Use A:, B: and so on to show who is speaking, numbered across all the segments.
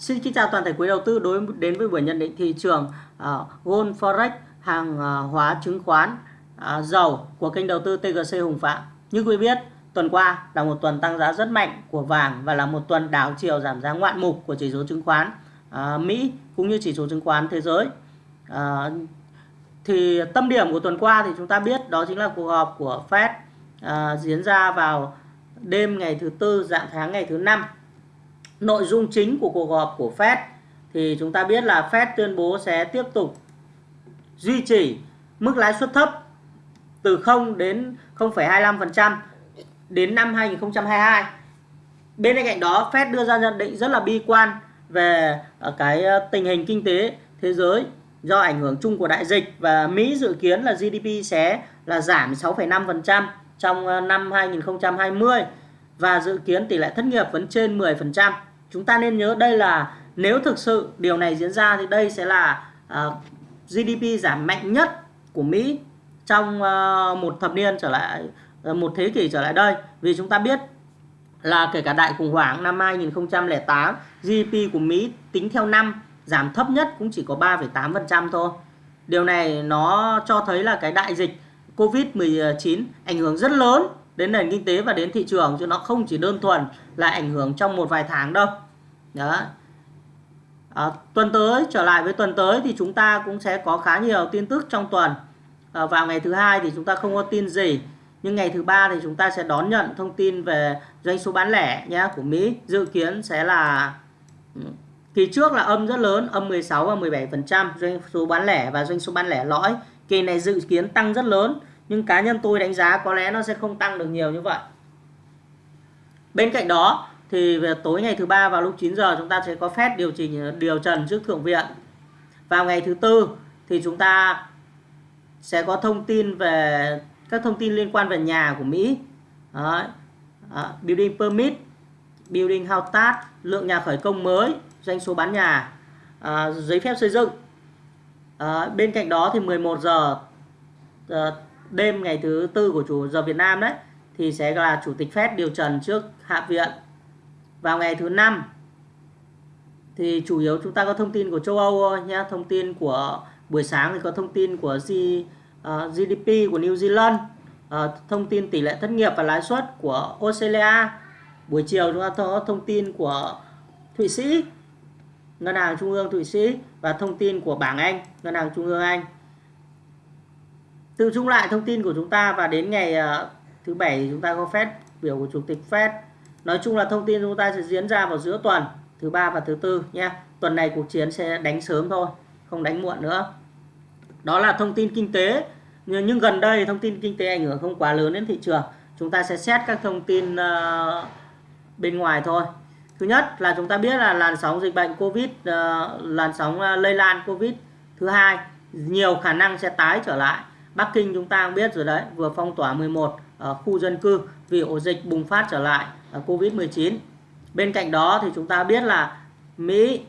A: Xin kính chào toàn thể quý đầu tư đối đến với buổi nhận định thị trường uh, Gold Forex hàng uh, hóa chứng khoán uh, dầu của kênh đầu tư TGC Hùng Phạm. Như quý biết, tuần qua là một tuần tăng giá rất mạnh của vàng và là một tuần đảo chiều giảm giá ngoạn mục của chỉ số chứng khoán uh, Mỹ cũng như chỉ số chứng khoán thế giới. Uh, thì tâm điểm của tuần qua thì chúng ta biết đó chính là cuộc họp của Fed uh, diễn ra vào đêm ngày thứ tư dạng tháng ngày thứ năm nội dung chính của cuộc họp của Fed thì chúng ta biết là Fed tuyên bố sẽ tiếp tục duy trì mức lãi suất thấp từ 0 đến 0,25% đến năm 2022. Bên cạnh đó, Fed đưa ra nhận định rất là bi quan về ờ, cái ờ, tình hình kinh tế thế giới do ảnh hưởng chung của đại dịch và Mỹ dự kiến là GDP sẽ là giảm 6,5% trong ờ, năm 2020 và dự kiến tỷ lệ thất nghiệp vẫn trên 10%. Chúng ta nên nhớ đây là nếu thực sự điều này diễn ra thì đây sẽ là ờ, uh, GDP giảm mạnh nhất của Mỹ trong uh, một thập niên trở lại uh, một thế kỷ trở lại đây vì chúng ta biết là kể cả đại khủng hoảng năm 2008 GDP của Mỹ tính theo năm giảm thấp nhất cũng chỉ có 3,8% thôi. Điều này nó cho thấy là cái đại dịch Covid-19 ảnh hưởng rất lớn đến nền kinh tế và đến thị trường chứ nó không chỉ đơn thuần là ảnh hưởng trong một vài tháng đâu. Đó. À, tuần tới trở lại với tuần tới thì chúng ta cũng sẽ có khá nhiều tin tức trong tuần. À, vào ngày thứ hai thì chúng ta không có tin gì nhưng ngày thứ ba thì chúng ta sẽ đón nhận thông tin về doanh số bán lẻ nhé của Mỹ. Dự kiến sẽ là ừ, kỳ trước là âm rất lớn âm 16 và 17 phần trăm doanh số bán lẻ và doanh số bán lẻ lõi. Kỳ này dự kiến tăng rất lớn nhưng cá nhân tôi đánh giá có lẽ nó sẽ không tăng được nhiều như vậy. Bên cạnh đó thì về tối ngày thứ ba vào lúc 9 giờ chúng ta sẽ có phép điều chỉnh ờ, điều trần trước thượng viện. Vào ngày thứ tư thì chúng ta sẽ có thông tin về các thông tin liên quan về nhà của Mỹ. Đấy. À, building permit building house tax lượng nhà khởi công mới doanh số bán nhà à, giấy phép xây dựng. À, bên cạnh đó thì 11 giờ à, đêm ngày thứ tư của chủ giờ Việt Nam đấy thì sẽ là chủ tịch Fed điều trần trước Hạ viện. Vào ngày thứ năm thì chủ yếu chúng ta có thông tin của châu Âu thôi nhé thông tin của buổi sáng thì có thông tin của ờ, G, uh, GDP của New Zealand. Uh, thông tin tỷ lệ thất nghiệp và lãi suất của Australia. Buổi chiều chúng ta có thông tin của Thụy Sĩ Ngân hàng Trung ương Thụy Sĩ và thông tin của bảng Anh Ngân hàng Trung ương Anh tự chung lại thông tin của chúng ta và đến ngày uh, thứ bảy chúng ta có phép biểu của chủ tịch Fed nói chung là thông tin chúng ta sẽ diễn ra vào giữa tuần thứ ba và thứ tư nhé. Tuần này cuộc chiến sẽ đánh sớm thôi không đánh muộn nữa. Đó là thông tin kinh tế. Nhưng gần đây thông tin kinh tế ảnh hưởng không quá lớn đến thị trường. Chúng ta sẽ xét các thông tin uh, bên ngoài thôi. Thứ nhất là chúng ta biết là làn sóng dịch bệnh covid uh, làn sóng uh, lây lan covid. Thứ hai nhiều khả năng sẽ tái trở lại. Bắc Kinh chúng ta cũng biết rồi đấy vừa phong tỏa 11 uh, ờ, khu dân cư vì ổ dịch bùng phát trở lại ờ, Covid-19. Bên cạnh đó thì chúng ta biết là Mỹ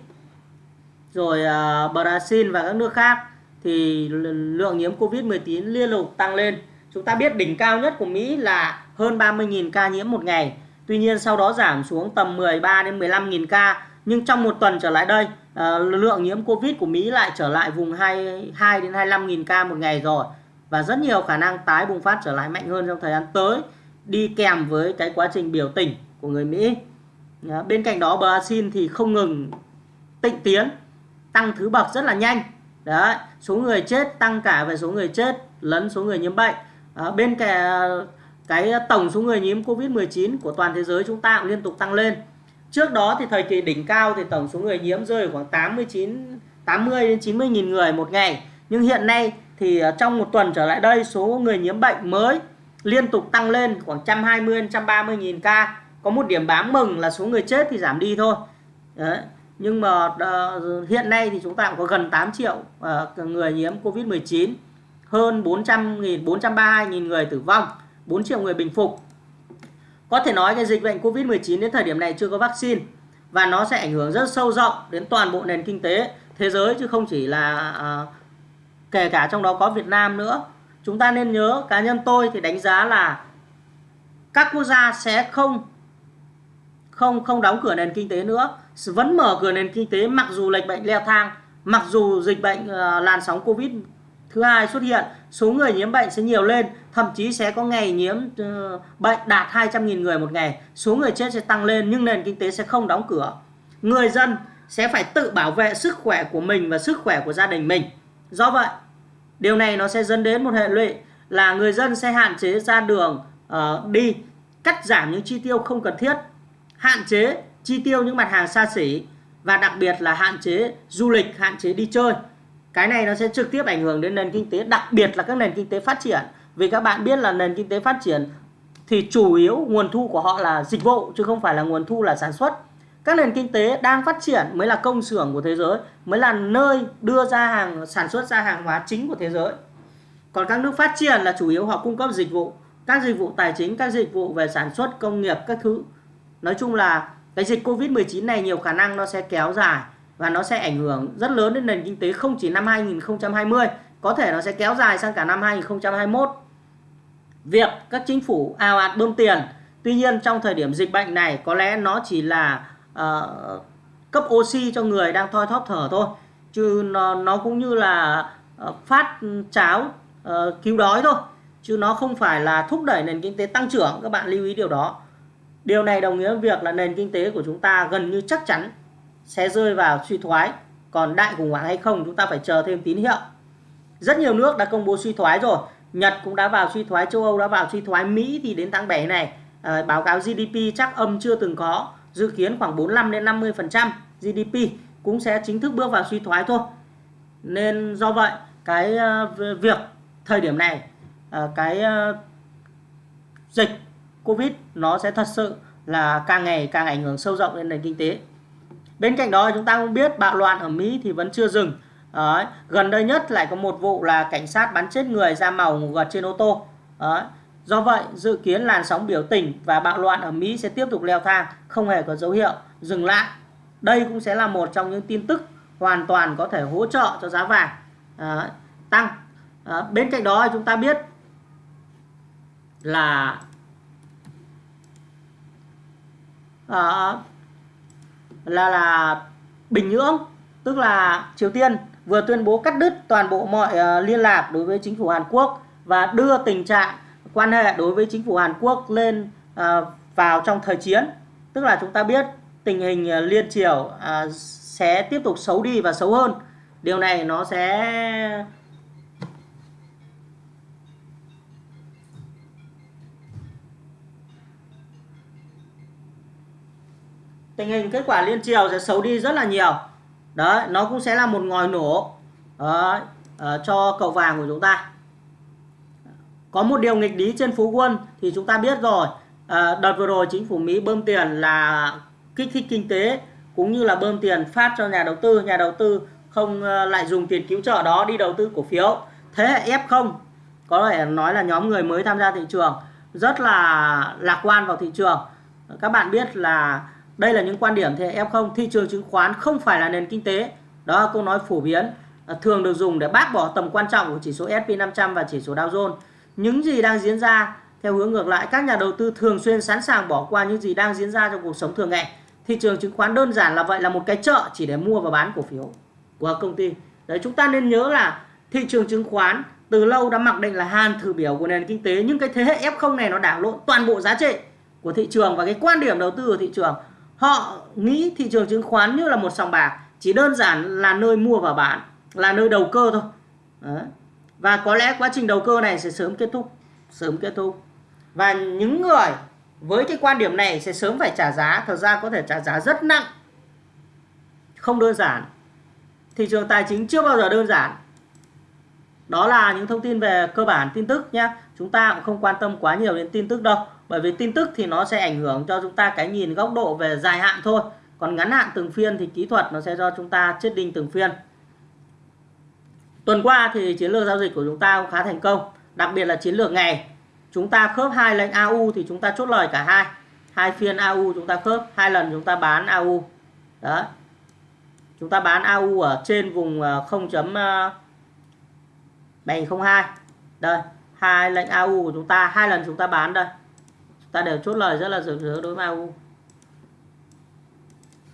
A: rồi uh, Brazil và các nước khác thì lượng nhiễm Covid-19 liên tục tăng lên. Chúng ta biết đỉnh cao nhất của Mỹ là hơn 30.000 ca nhiễm một ngày. Tuy nhiên sau đó giảm xuống tầm 13 đến 15.000 ca. Nhưng trong một tuần trở lại đây, uh, lượng nhiễm Covid của Mỹ lại trở lại vùng 2, 2 đến 25.000 ca một ngày rồi. Và rất nhiều khả năng tái bùng phát trở lại mạnh hơn trong thời gian tới đi kèm với cái quá trình biểu tình của người Mỹ. Bên cạnh đó Brazil thì không ngừng tịnh tiến, tăng thứ bậc rất là nhanh. Đấy, số người chết tăng cả về số người chết lẫn số người nhiễm bệnh. À, bên cái, cái tổng số người nhiễm Covid-19 của toàn thế giới chúng ta cũng liên tục tăng lên. Trước đó thì thời kỳ đỉnh cao thì tổng số người nhiễm rơi khoảng 89 80 đến 90 nghìn người một ngày. Nhưng hiện nay thì à, trong một tuần trở lại đây số người nhiễm bệnh mới liên tục tăng lên khoảng 120 130 nghìn ca có một điểm bám mừng là số người chết thì giảm đi thôi Đấy. nhưng mà uh, hiện nay thì chúng ta cũng có gần 8 triệu uh, người nhiễm Covid-19 hơn 400 nghìn 432 nghìn người tử vong 4 triệu người bình phục có thể nói cái dịch bệnh Covid-19 đến thời điểm này chưa có vaccine và nó sẽ ảnh hưởng rất sâu rộng đến toàn bộ nền kinh tế thế giới chứ không chỉ là uh, kể cả trong đó có Việt Nam nữa. Chúng ta nên nhớ, cá nhân tôi thì đánh giá là các quốc gia sẽ không không không đóng cửa nền kinh tế nữa. Vẫn mở cửa nền kinh tế mặc dù lệch bệnh leo thang, mặc dù dịch bệnh ờ, làn sóng covid thứ hai xuất hiện, số người nhiễm bệnh sẽ nhiều lên, thậm chí sẽ có ngày nhiễm ờ, bệnh đạt 200.000 người một ngày, số người chết sẽ tăng lên nhưng nền kinh tế sẽ không đóng cửa. Người dân sẽ phải tự bảo vệ sức khỏe của mình và sức khỏe của gia đình mình do vậy điều này nó sẽ dẫn đến một hệ lụy là người dân sẽ hạn chế ra đường uh, đi cắt giảm những chi tiêu không cần thiết hạn chế chi tiêu những mặt hàng xa xỉ và đặc biệt là hạn chế du lịch hạn chế đi chơi. Cái này nó sẽ trực tiếp ảnh hưởng đến nền kinh tế đặc biệt là các nền kinh tế phát triển. Vì các bạn biết là nền kinh tế phát triển thì chủ yếu nguồn thu của họ là dịch vụ chứ không phải là nguồn thu là sản xuất các nền kinh tế đang phát triển mới là công xưởng của thế giới, mới là nơi đưa ra hàng, sản xuất ra hàng hóa chính của thế giới. Còn các nước phát triển là chủ yếu họ cung cấp dịch vụ, các dịch vụ tài chính, các dịch vụ về sản xuất, công nghiệp, các thứ. Nói chung là cái dịch covid 19 này nhiều khả năng nó sẽ kéo dài và nó sẽ ảnh hưởng rất lớn đến nền kinh tế không chỉ năm 2020 có thể nó sẽ kéo dài sang cả năm 2021 việc các chính phủ ào ạt bơm tiền, tuy nhiên trong thời điểm dịch bệnh này có lẽ nó chỉ là uh, cấp oxy cho người đang thoi thóp thở thôi. Chứ nó nó cũng như là uh, phát cháo uh, cứu đói thôi. Chứ nó không phải là thúc đẩy nền kinh tế tăng trưởng. Các bạn lưu ý điều đó. Điều này đồng nghĩa với việc là nền kinh tế của chúng ta gần như chắc chắn sẽ rơi vào suy thoái. Còn đại khủng hoảng hay không chúng ta phải chờ thêm tín hiệu. Rất nhiều nước đã công bố suy thoái rồi. Nhật cũng đã vào suy thoái châu Âu đã vào suy thoái Mỹ thì đến tháng 7 này. À, báo cáo GDP chắc âm chưa từng có dự kiến khoảng 45 đến 50 phần trăm GDP cũng sẽ chính thức bước vào suy thoái thôi nên do vậy, cái ờ, việc thời điểm này ờ, cái ờ, dịch Covid nó sẽ thật sự là càng ngày càng ảnh hưởng sâu rộng lên nền kinh tế bên cạnh đó chúng ta cũng biết bạo loạn ở Mỹ thì vẫn chưa dừng Đấy. gần đây nhất lại có một vụ là cảnh sát bắn chết người da màu ngủ gật trên ô tô Đấy. Do vậy, dự kiến làn sóng biểu tình và bạo loạn ở Mỹ sẽ tiếp tục leo thang, không hề có dấu hiệu dừng lại. Đây cũng sẽ là một trong những tin tức hoàn toàn có thể hỗ trợ cho giá vàng à, tăng. À, bên cạnh đó chúng ta biết là à, là là Bình Nhưỡng tức là Triều Tiên vừa tuyên bố cắt đứt toàn bộ mọi uh, liên lạc đối với chính phủ Hàn Quốc và đưa tình trạng quan hệ đối với chính phủ Hàn Quốc lên à, vào trong thời chiến. Tức là chúng ta biết tình hình à, liên triều à, sẽ tiếp tục xấu đi và xấu hơn. Điều này nó sẽ tình hình kết quả liên triều sẽ xấu đi rất là nhiều. Đấy nó cũng sẽ là một ngòi nổ đấy, cho cầu vàng của chúng ta có một điều nghịch lý trên phú quân thì chúng ta biết rồi. À, đợt vừa rồi chính phủ Mỹ bơm tiền là kích thích kinh tế cũng như là bơm tiền phát cho nhà đầu tư. Nhà đầu tư không à, lại dùng tiền cứu trợ đó đi đầu tư cổ phiếu. Thế hệ F0 có thể nói là nhóm người mới tham gia thị trường rất là lạc quan vào thị trường. Các bạn biết là đây là những quan điểm thế hệ F0 thị trường chứng khoán không phải là nền kinh tế. Đó là câu nói phổ biến à, thường được dùng để bác bỏ tầm quan trọng của chỉ số S&P 500 và chỉ số Dow Jones những gì đang diễn ra, theo hướng ngược lại, các nhà đầu tư thường xuyên sẵn sàng bỏ qua những gì đang diễn ra trong cuộc sống thường ngày. Thị trường chứng khoán đơn giản là vậy, là một cái chợ chỉ để mua và bán cổ phiếu của công ty. Đấy, chúng ta nên nhớ là thị trường chứng khoán từ lâu đã mặc định là hàn thử biểu của nền kinh tế. Nhưng cái thế hệ F0 này nó đảo lộn toàn bộ giá trị của thị trường và cái quan điểm đầu tư của thị trường. Họ nghĩ thị trường chứng khoán như là một sòng bạc, chỉ đơn giản là nơi mua và bán, là nơi đầu cơ thôi. Đấy và có lẽ quá trình đầu cơ này sẽ sớm kết thúc, sớm kết thúc. Và những người với cái quan điểm này sẽ sớm phải trả giá, thật ra có thể trả giá rất nặng. Không đơn giản. Thị trường tài chính chưa bao giờ đơn giản. Đó là những thông tin về cơ bản tin tức nhé chúng ta cũng không quan tâm quá nhiều đến tin tức đâu, bởi vì tin tức thì nó sẽ ảnh hưởng cho chúng ta cái nhìn góc độ về dài hạn thôi. Còn ngắn hạn từng phiên thì kỹ thuật nó sẽ do chúng ta chết đinh từng phiên. Tuần qua thì chiến lược giao dịch của chúng ta cũng khá thành công, đặc biệt là chiến lược ngày. Chúng ta khớp hai lệnh AU thì chúng ta chốt lời cả hai. Hai phiên AU chúng ta khớp, hai lần chúng ta bán AU. Đó. Chúng ta bán AU ở trên vùng ờ, 0.702. Ờ, đây, hai lệnh AU của chúng ta, hai lần chúng ta bán đây. Chúng ta đều chốt lời rất là rực rỡ đối với AU.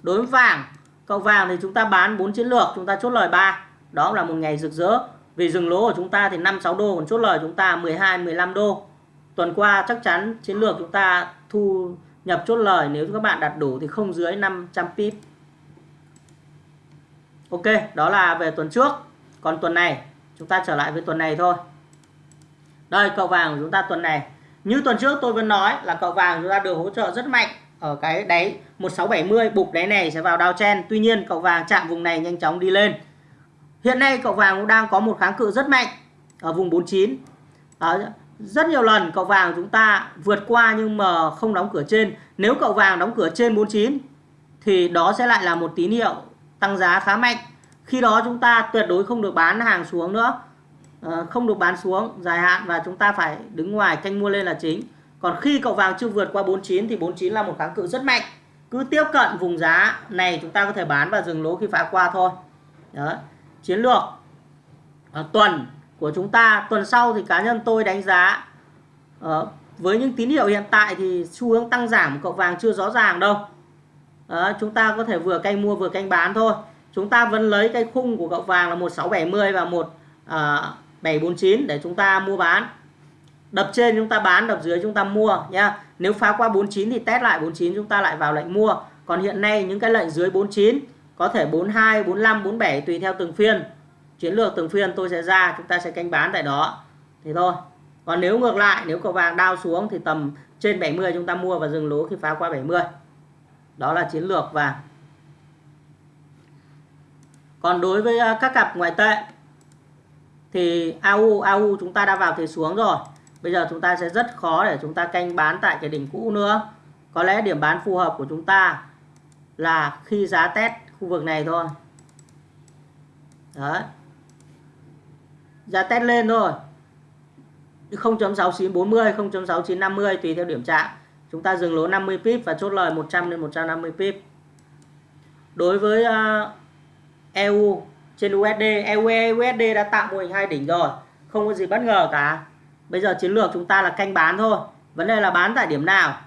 A: đối với vàng cậu vàng thì chúng ta bán 4 chiến lược chúng ta chốt lời 3 đó là một ngày rực rỡ. Vì dừng lỗ của chúng ta thì 5 6 đô, còn chốt lời chúng ta 12 15 đô. Tuần qua chắc chắn chiến lược chúng ta thu nhập chốt lời nếu các bạn đặt đủ thì không dưới 500 pip. Ok, đó là về tuần trước. Còn tuần này, chúng ta trở lại với tuần này thôi. Đây, cậu vàng của chúng ta tuần này. Như tuần trước tôi vẫn nói là cậu vàng chúng ta được hỗ trợ rất mạnh ở cái đáy 1670 bục đáy này sẽ vào downtrend. Tuy nhiên, cậu vàng chạm vùng này nhanh chóng đi lên hiện nay cậu vàng cũng đang có một kháng cự rất mạnh ở vùng 49 Đó, rất nhiều lần cậu vàng chúng ta vượt qua nhưng mà không đóng cửa trên. Nếu cậu vàng đóng cửa trên 49 thì đó sẽ lại là một tín hiệu tăng giá khá mạnh. Khi đó chúng ta tuyệt đối không được bán hàng xuống nữa. Ờ, không được bán xuống dài hạn và chúng ta phải đứng ngoài canh mua lên là chính. Còn khi cậu vàng chưa vượt qua 49 thì 49 là một kháng cự rất mạnh. Cứ tiếp cận vùng giá này chúng ta có thể bán và dừng lỗ khi phá qua thôi. Đó chiến lược à, tuần của chúng ta. Tuần sau thì cá nhân tôi đánh giá à, với những tín hiệu hiện tại thì xu hướng tăng giảm cậu vàng chưa rõ ràng đâu. À, chúng ta có thể vừa canh mua vừa canh bán thôi. Chúng ta vẫn lấy cái khung của cậu vàng là 1670 và 1749 à, để chúng ta mua bán. Đập trên chúng ta bán đập dưới chúng ta mua nhá. Nếu phá qua 49 thì test lại 49 chúng ta lại vào lệnh mua. Còn hiện nay những cái lệnh dưới 49 có thể 42 45 47 tùy theo từng phiên. Chiến lược từng phiên tôi sẽ ra, chúng ta sẽ canh bán tại đó. Thì thôi. Còn nếu ngược lại, nếu cầu vàng đao xuống thì tầm trên 70 chúng ta mua và dừng lỗ khi phá qua 70 đó là chiến lược vàng. Còn đối với à, các cặp ngoại tệ thì AU AU chúng ta đã vào thế xuống rồi. Bây giờ chúng ta sẽ rất khó để chúng ta canh bán tại cái đỉnh cũ nữa. Có lẽ điểm bán phù hợp của chúng ta là khi giá test khu vực này thôi. Đấy. Giá test lên thôi. 0.6940 0.6950 tùy theo điểm chạm chúng ta dừng lỗ 50 pip và chốt lời 100 đến 150 pip. Đối với à, uh, EU trên USD EU USD đã tạo mô hình hai đỉnh rồi. Không có gì bất ngờ cả. Bây giờ chiến lược chúng ta là canh bán thôi. Vấn đề là bán tại điểm nào?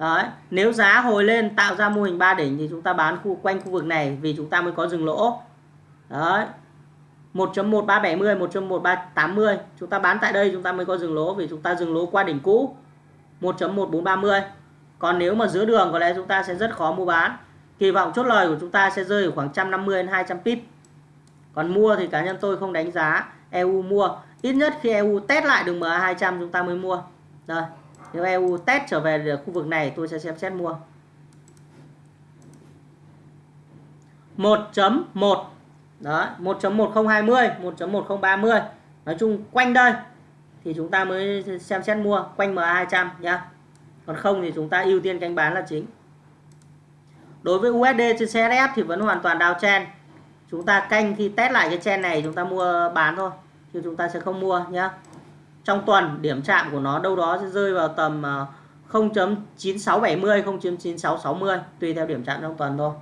A: Đấy. nếu giá hồi lên tạo ra mô hình ba đỉnh thì chúng ta bán khu, quanh khu vực này vì chúng ta mới có dừng lỗ. Đấy 1.1370 1.1380 chúng ta bán tại đây chúng ta mới có dừng lỗ vì chúng ta dừng lỗ qua đỉnh cũ. 1.1430 còn nếu mà giữa đường có lẽ chúng ta sẽ rất khó mua bán. Kỳ vọng chốt lời của chúng ta sẽ rơi ở khoảng 150 đến 200 pip. Còn mua thì cá nhân tôi không đánh giá EU mua. Ít nhất khi EU test lại đường MA 200 chúng ta mới mua. Rồi nếu EU test trở về được khu vực này, tôi sẽ xem xét mua. 1.1 đó 1.1020 1.1030 nói chung quanh đây thì chúng ta mới xem xét mua, quanh MA200 nhá. Còn không thì chúng ta ưu tiên canh bán là chính. Đối với USD trên CSF thì vẫn hoàn toàn downtrend chúng ta canh khi test lại cái chen này chúng ta mua bán thôi, chứ chúng ta sẽ không mua nhá trong tuần điểm chạm của nó đâu đó sẽ rơi vào tầm à, 0.9670-0.9660 tùy theo điểm chạm trong tuần thôi.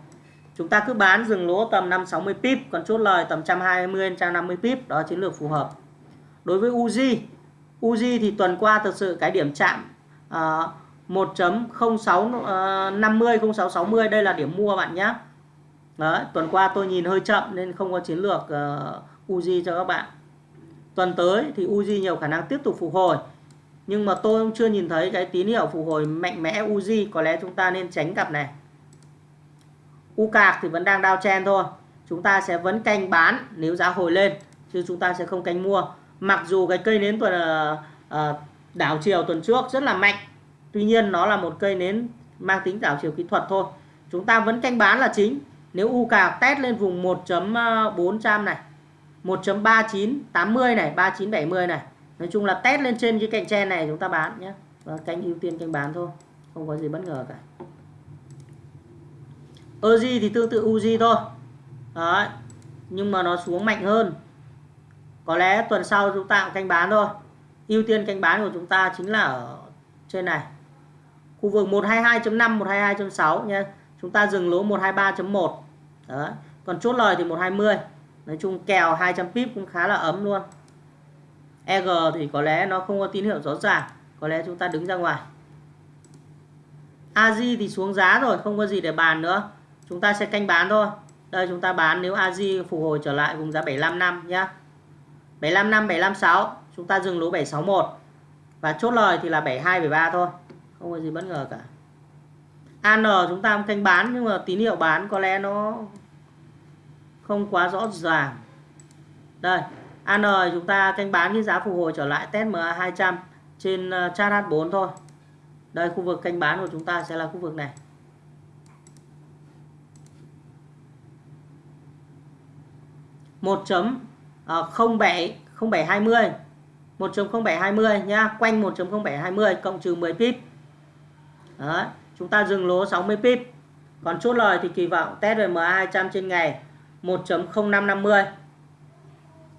A: Chúng ta cứ bán dừng lỗ tầm 560 pip còn chốt lời tầm 120 150 pip đó chiến lược phù hợp. Đối với Uzi Uzi thì tuần qua thực sự cái điểm chạm uh, 1.0650 0660 đây là điểm mua bạn nhé Đấy, tuần qua tôi nhìn hơi chậm nên không có chiến lược à, uh, Uzi cho các bạn tuần tới thì Uzi nhiều khả năng tiếp tục phục hồi. Nhưng mà tôi cũng chưa nhìn thấy cái tín hiệu phục hồi mạnh mẽ Uzi có lẽ chúng ta nên tránh cặp này. U cạc thì vẫn đang downtrend thôi. Chúng ta sẽ vẫn canh bán nếu giá hồi lên chứ chúng ta sẽ không canh mua. Mặc dù cái cây nến tuần uh, đảo chiều tuần trước rất là mạnh tuy nhiên nó là một cây nến mang tính đảo chiều kỹ thuật thôi. Chúng ta vẫn canh bán là chính. Nếu U cạc test lên vùng 1.400 ờ, này 1.3980 này 3970 này. Nói chung là test lên trên cái cạnh trên này chúng ta bán nhé. Và canh ưu tiên canh bán thôi, không có gì bất ngờ cả. Oji thì tương tự Uzi thôi. Đấy. nhưng mà nó xuống mạnh hơn. Có lẽ tuần sau chúng ta cũng canh bán thôi. Ưu tiên canh bán của chúng ta chính là ở trên này. Khu vực 122.5 122.6 nhé. Chúng ta dừng lỗ 123.1 đấy, còn chốt lời thì 120 nói chung kèo 200 pip cũng khá là ấm luôn. EG thì có lẽ nó không có tín hiệu rõ ràng, có lẽ chúng ta đứng ra ngoài. AJ thì xuống giá rồi, không có gì để bàn nữa. Chúng ta sẽ canh bán thôi. Đây, chúng ta bán nếu AJ phục hồi trở lại vùng giá 75 năm nhá. 75 năm 756 chúng ta dừng lỗ 761 và chốt lời thì là 72 73 thôi. Không có gì bất ngờ cả. AN chúng ta canh bán nhưng mà tín hiệu bán có lẽ nó không quá rõ ràng. Đây AN chúng ta canh bán cái giá phục hồi trở lại test MA 200 trên ờ, chart H4 thôi. Đây khu vực canh bán của chúng ta sẽ là khu vực này. Một chấm ờ, không bảy không bảy hai mươi. Một chấm không bảy hai mươi nhá quanh một chấm không bảy hai mươi cộng trừ 10 pip. Đấy, chúng ta dừng lỗ 60 pip. Còn chốt lời thì kỳ vọng test về MA 200 trên ngày 1.0550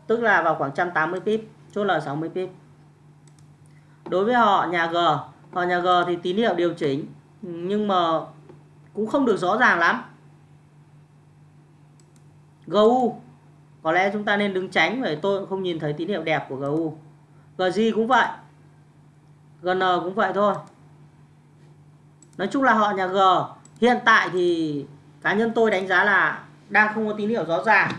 A: tức là vào khoảng 180 pip, chốt lời 60 pip. Đối với họ, nhà G, họ nhà G thì tín hiệu điều chỉnh, nhưng mà cũng không được rõ ràng lắm. GU có lẽ chúng ta nên đứng tránh bởi tôi không nhìn thấy tín hiệu đẹp của GU GG cũng vậy GN cũng vậy thôi. Nói chung là họ nhà G, hiện tại thì cá nhân tôi đánh giá là đang không có tín hiệu rõ ràng.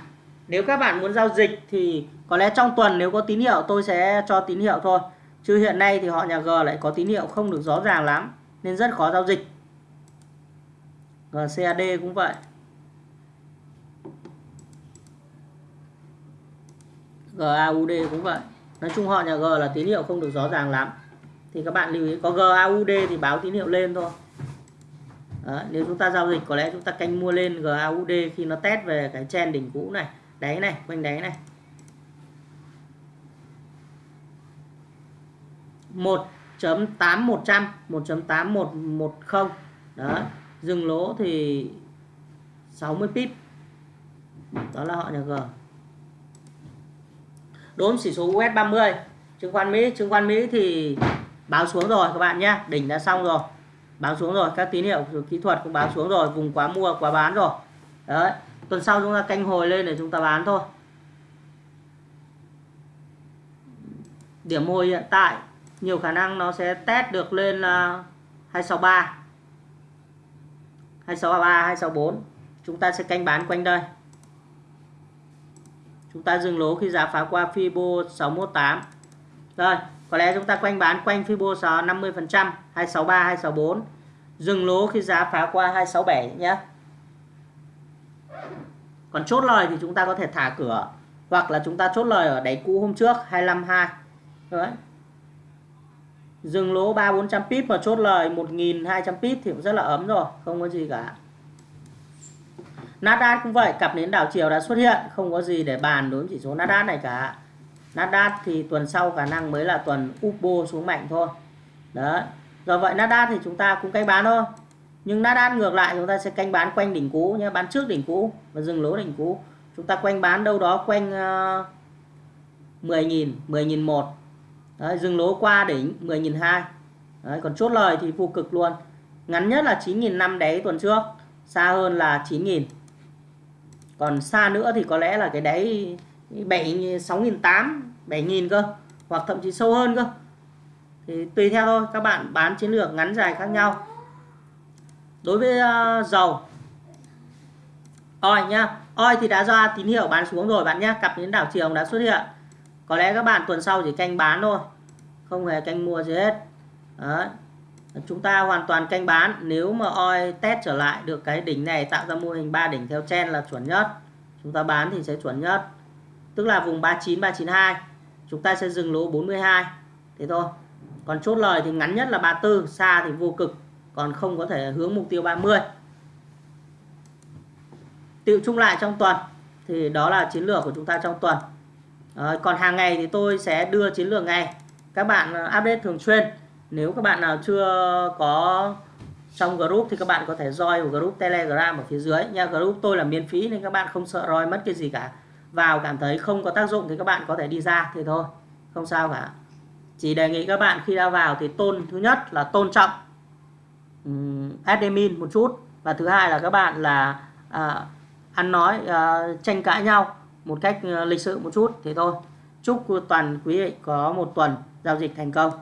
A: Nếu các bạn muốn giao dịch thì có lẽ trong tuần nếu có tín hiệu, tôi sẽ cho tín hiệu thôi. Chứ hiện nay thì họ nhà G lại có tín hiệu không được rõ ràng lắm, nên rất khó giao dịch. GCAD cũng vậy. GAUD cũng vậy. Nói chung họ nhà G là tín hiệu không được rõ ràng lắm. Thì các bạn lưu ý, có GAUD thì báo tín hiệu lên thôi. Đó, nếu chúng ta giao dịch có lẽ chúng ta canh mua lên GAUD khi nó test về cái chen đỉnh cũ này. Đáy này quanh đáy này. 1.8100 1.8110 đó dừng lỗ thì 60 pip. Đó là họ nhà G. Đốm chỉ số US 30 chứng khoán Mỹ chứng khoán Mỹ thì báo xuống rồi các bạn nhé đỉnh đã xong rồi báo xuống rồi, các tín hiệu kỹ thuật cũng báo xuống rồi, vùng quá mua, quá bán rồi. Đấy, tuần sau chúng ta canh hồi lên để chúng ta bán thôi. Điểm hồi hiện tại, nhiều khả năng nó sẽ test được lên là 263 263 264 chúng ta sẽ canh bán quanh đây. Chúng ta dừng lỗ khi giá phá qua Fibo 618 rồi có lẽ chúng ta quanh bán quanh Fibo 50% 263 264 dừng lỗ khi giá phá qua 267 nhé. Còn chốt lời thì chúng ta có thể thả cửa, hoặc là chúng ta chốt lời ở đáy cũ hôm trước 252 đấy. Dừng lỗ 3 400 pip và chốt lời 1.200 pip thì cũng rất là ấm rồi, không có gì cả. Nasdaq cũng vậy, cặp nến đảo chiều đã xuất hiện, không có gì để bàn đối với chỉ số Nasdaq này cả. Nasdaq thì tuần sau khả năng mới là tuần Upo xuống mạnh thôi. Đó, do vậy Nasdaq thì chúng ta cũng canh bán thôi. Nhưng Nasdaq ngược lại chúng ta sẽ canh bán quanh đỉnh cũ nhé bán trước đỉnh cũ và dừng lỗ đỉnh cũ. Chúng ta quanh bán đâu đó quanh uh, 10.000 10.001 Đấy, dừng lỗ qua đỉnh 10.002. Đấy, còn chốt lời thì vô cực luôn. Ngắn nhất là 9.000 năm đáy tuần trước xa hơn là 9.000 còn xa nữa thì có lẽ là cái đáy 7 6.800 7.000 cơ hoặc thậm chí sâu hơn cơ. Thì tùy theo thôi các bạn bán chiến lược ngắn dài khác nhau. Đối với uh, dầu. Oi nhá oi thì đã ra tín hiệu bán xuống rồi bạn nhé cặp đến đảo chiều đã xuất hiện. Có lẽ các bạn tuần sau chỉ canh bán thôi không hề canh mua gì hết. Đấy. chúng ta hoàn toàn canh bán nếu mà oi test trở lại được cái đỉnh này tạo ra mô hình ba đỉnh theo chen là chuẩn nhất. Chúng ta bán thì sẽ chuẩn nhất tức là vùng 39 392 chúng ta sẽ dừng lỗ 42 thế thôi. Còn chốt lời thì ngắn nhất là 34 xa thì vô cực. Còn không có thể hướng mục tiêu 30 tiệu chung lại trong tuần thì đó là chiến lược của chúng ta trong tuần. À, còn hàng ngày thì tôi sẽ đưa chiến lược ngày các bạn à, update thường xuyên. Nếu các bạn nào chưa có trong group thì các bạn có thể join vào group telegram ở phía dưới. Nha group tôi là miễn phí nên các bạn không sợ roi mất cái gì cả vào cảm thấy không có tác dụng thì các bạn có thể đi ra thì thôi. Không sao cả. Chỉ đề nghị các bạn khi ra vào thì tôn thứ nhất là tôn trọng um, admin một chút. Và thứ hai là các bạn là à, ăn nói à, tranh cãi nhau một cách à, lịch sự một chút thì thôi. Chúc toàn quý vị có một tuần giao dịch thành công.